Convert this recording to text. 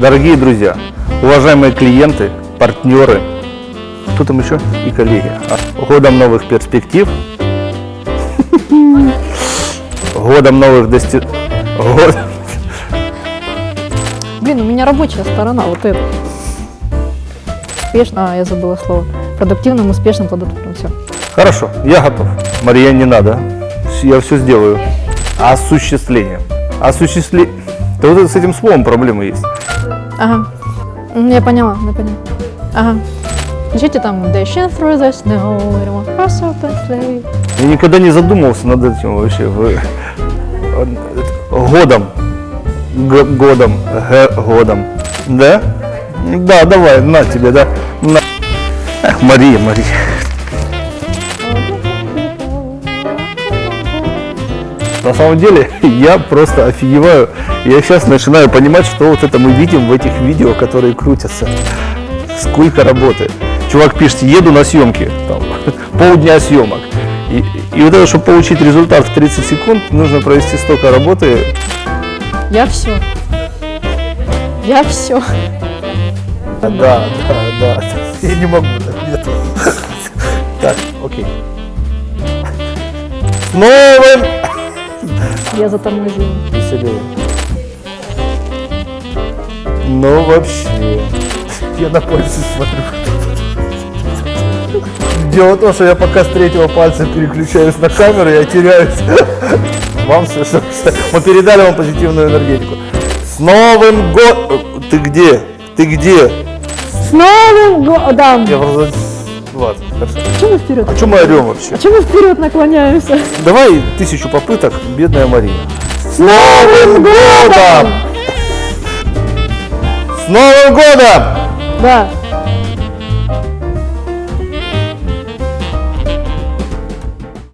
Дорогие друзья, уважаемые клиенты, партнеры, кто там еще? И коллеги. А, Годом новых перспектив. Годом новых достижений. Блин, у меня рабочая сторона, вот это. Успешно, а, я забыла слово. Продуктивным, успешным, плодотворным, все. Хорошо, я готов. Мария, не надо. Я все сделаю. Осуществление. Осуществление. Да вот с этим словом проблемы есть. Ага. Я поняла, я поняла. Ага. Включите там Dashing through the snow, we don't want cross the sleigh. Я никогда не задумывался над этим вообще. Годом. Г- годом. Г- годом. Да? Да, давай, на тебе, да. На. Эх, Мария, Мария. На самом деле, я просто офигеваю. Я сейчас начинаю понимать, что вот это мы видим в этих видео, которые крутятся. Сколько работы. Чувак пишет, еду на съемки, там, полдня съемок. И, и вот это, чтобы получить результат в 30 секунд, нужно провести столько работы. Я все. Я все. Да, да, да. Я не могу, нет. Так, окей. С новым Я затормозила. веселее. Ну вообще. Я на пальцы смотрю. Дело в том, что я пока с третьего пальца переключаюсь на камеру, я теряюсь. Вам все, что мы передали вам позитивную энергетику. С Новым годом! Ты где? Ты где? С Новым годом! Я просто... Ладно, хорошо. Чего мы вперед? А что мы орем вообще? А чего мы вперед наклоняемся? Давай тысячу попыток, бедная Мария. С Новым годом! С Новым годом! Да.